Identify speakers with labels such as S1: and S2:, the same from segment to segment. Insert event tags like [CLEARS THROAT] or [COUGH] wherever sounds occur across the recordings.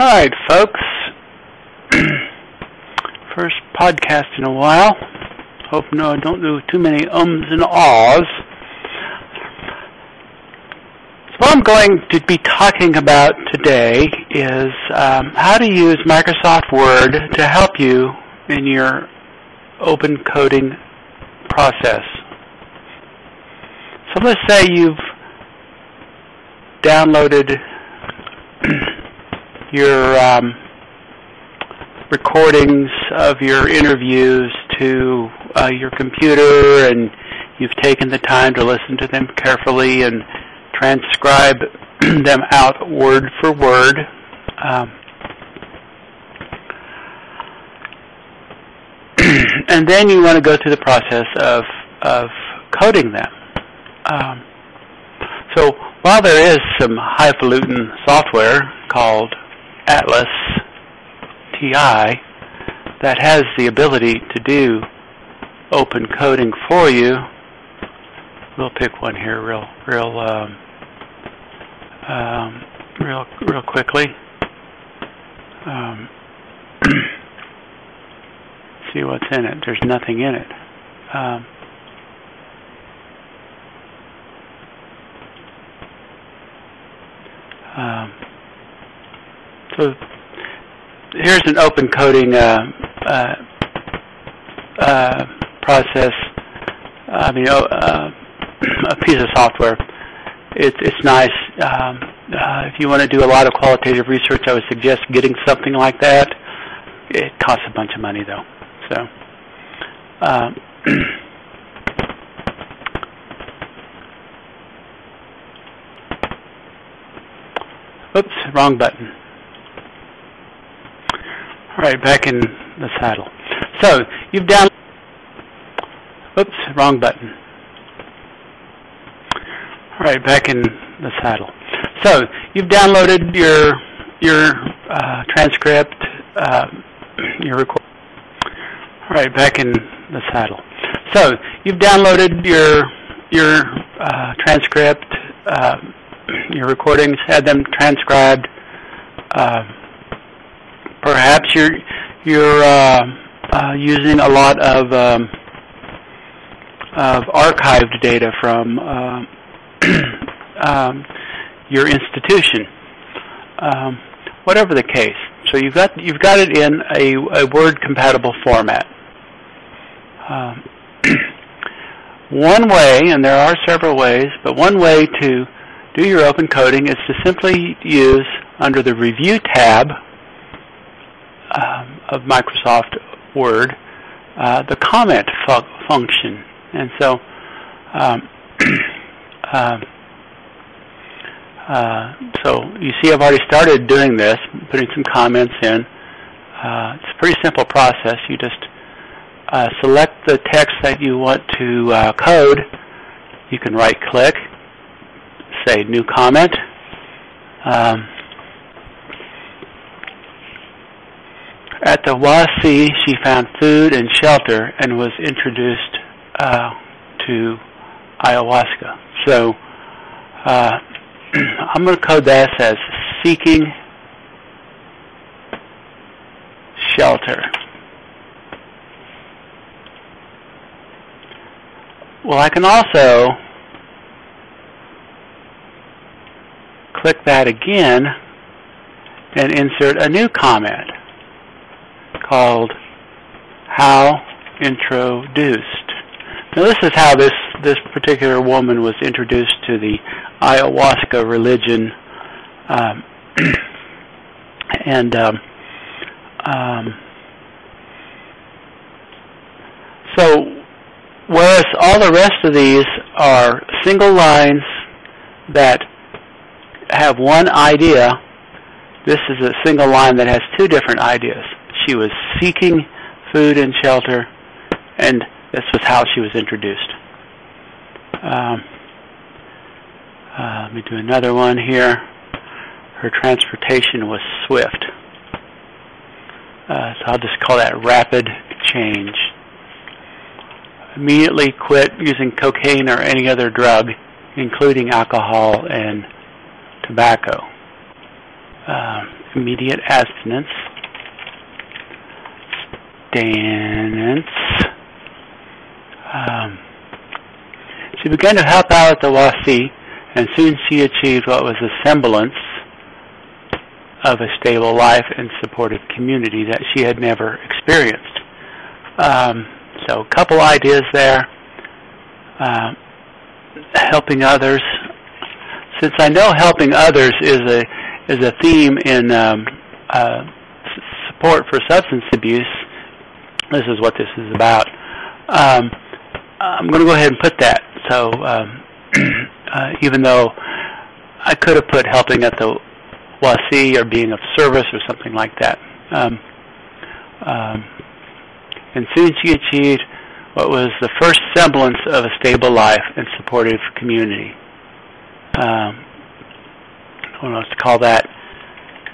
S1: All right, folks. [CLEARS THROAT] First podcast in a while. Hope no, I don't do too many ums and ahs. So what I'm going to be talking about today is um, how to use Microsoft Word to help you in your open coding process. So let's say you've downloaded [CLEARS THROAT] your um, recordings of your interviews to uh, your computer and you've taken the time to listen to them carefully and transcribe [CLEARS THROAT] them out word for word. Um, [CLEARS THROAT] and then you want to go through the process of, of coding them. Um, so while there is some highfalutin software called Atlas TI that has the ability to do open coding for you, we'll pick one here real, real, um, um, real, real quickly. Um, [CLEARS THROAT] see what's in it. There's nothing in it. Um, so here's an open coding uh, uh, uh, process. I mean, oh, uh, [CLEARS THROAT] a piece of software. It, it's nice. Um, uh, if you want to do a lot of qualitative research, I would suggest getting something like that. It costs a bunch of money, though. So. [CLEARS THROAT] oops, wrong button. All right, back in the saddle. So you've down. Oops, wrong button. All right, back in the saddle. So you've downloaded your your uh, transcript, uh, [CLEARS THROAT] your record. All right, back in the saddle. So you've downloaded your your uh, transcript, uh, your recordings, had them transcribed. Uh, perhaps you're you're uh, uh, using a lot of um, of archived data from uh, [CLEARS THROAT] um, your institution, um, whatever the case. So you've got you've got it in a, a Word compatible format. Um, [CLEARS THROAT] one way, and there are several ways, but one way to do your open coding is to simply use under the Review tab um, of Microsoft Word uh, the comment fu- function. And so um, [CLEARS THROAT] uh, uh, so you see I've already started doing this, putting some comments in. Uh, it's a pretty simple process. You just uh, select the text that you want to uh, code. You can right click, say new comment. Um, at the WASI, she found food and shelter and was introduced uh, to ayahuasca. So uh, [CLEARS THROAT] I'm going to code this as seeking shelter. Well, I can also click that again and insert a new comment called How Introduced. Now this is how this, this particular woman was introduced to the ayahuasca religion. Um, [CLEARS THROAT] and um, um, so whereas all the rest of these are single lines that have one idea, this is a single line that has two different ideas. She was seeking food and shelter, and this was how she was introduced. Um, uh, let me do another one here. Her transportation was swift. Uh, so I'll just call that rapid change. Immediately quit using cocaine or any other drug, including alcohol and tobacco. uh, immediate abstinence, stance. Um, she began to help out at the Wasi, and soon she achieved what was a semblance of a stable life and supportive community that she had never experienced. Um, so, a couple ideas there. Uh, helping others. Since I know helping others is a is a theme in um, uh, support for substance abuse, this is what this is about. Um, I'm going to go ahead and put that. So um, [CLEARS THROAT] uh, even though I could have put helping at the Wasi or being of service or something like that. And soon she achieved what was the first semblance of a stable life and supportive community. Um, I don't know what to call that.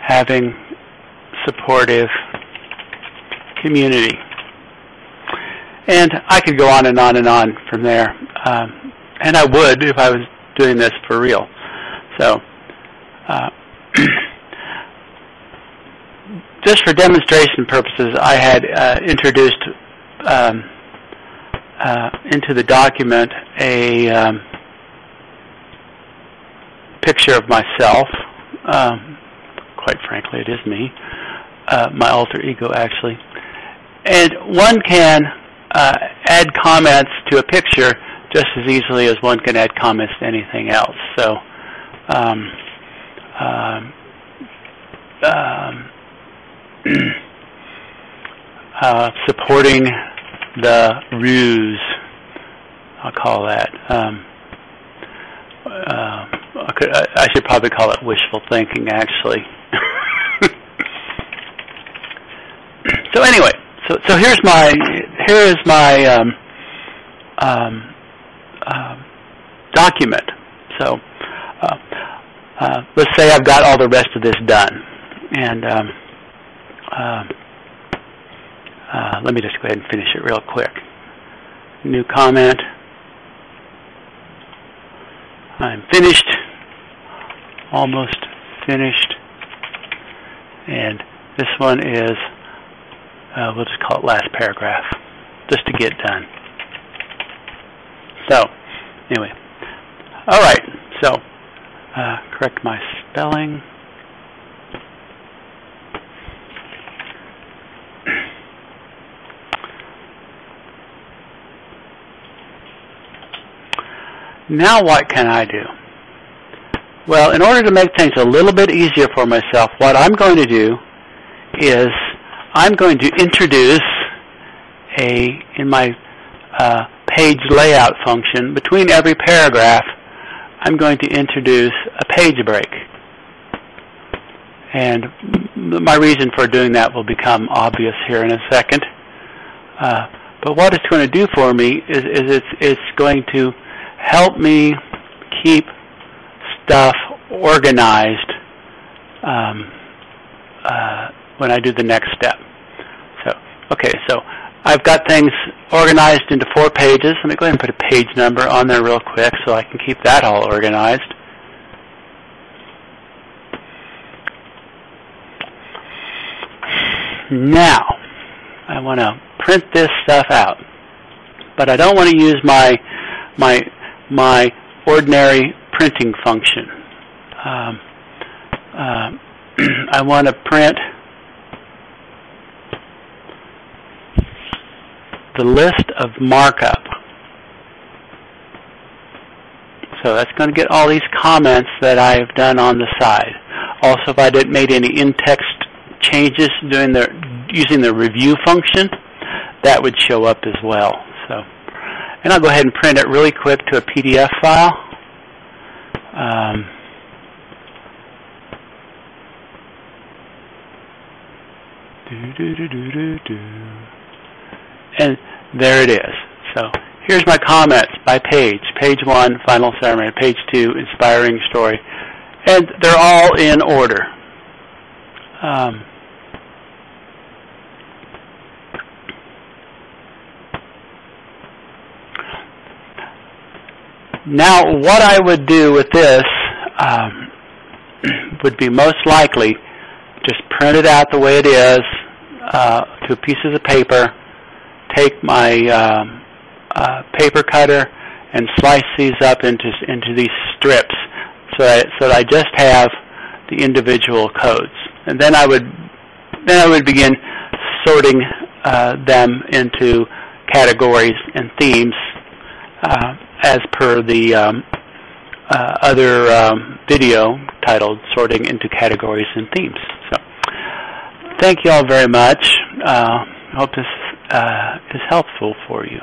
S1: Having supportive community. And I could go on and on and on from there. Um, and I would if I was doing this for real. So, uh, [CLEARS THROAT] just for demonstration purposes, I had uh, introduced um, uh, into the document a um, picture of myself. Um, quite frankly, it is me, uh, my alter ego, actually. And one can uh, add comments to a picture just as easily as one can add comments to anything else. So, um, um, um [CLEARS THROAT] uh, supporting the ruse, I'll call that. Um, uh, I, I should probably call it wishful thinking, actually. [LAUGHS] so anyway, so so here's my here is my um, um, uh, document. So uh, uh, let's say I've got all the rest of this done, and um, uh, uh, let me just go ahead and finish it real quick. New comment. I'm finished. Almost finished. And this one is, uh, we'll just call it last paragraph, just to get done. So, anyway. All right. So, uh, correct my spelling. Now what can I do? Well, in order to make things a little bit easier for myself, what I'm going to do is I'm going to introduce a, in my uh, page layout function, between every paragraph, I'm going to introduce a page break. And my reason for doing that will become obvious here in a second. Uh, but what it's going to do for me is, is it's, it's going to help me keep stuff organized um, uh, when I do the next step. So, okay, so I've got things organized into four pages. Let me go ahead and put a page number on there real quick so I can keep that all organized. Now, I want to print this stuff out, but I don't want to use my my my ordinary printing function. Um, uh, [CLEARS THROAT] I want to print the list of markup. So that's going to get all these comments that I've done on the side. Also, if I didn't made any in-text changes during the using the review function, that would show up as well. So. And I'll go ahead and print it really quick to a PDF file. Um, and there it is. So here's my comments by page. Page 1, Final Ceremony. Page 2, Inspiring Story. And they're all in order. Um, Now, what I would do with this, um, [CLEARS THROAT] would be most likely just print it out the way it is uh, to pieces of paper, take my um, uh, paper cutter and slice these up into into these strips so that, so that I just have the individual codes. And then I would then I would begin sorting uh, them into categories and themes uh, as per the um, uh, other um, video titled Sorting into Categories and Themes. So thank you all very much. Uh, hope this uh, is helpful for you.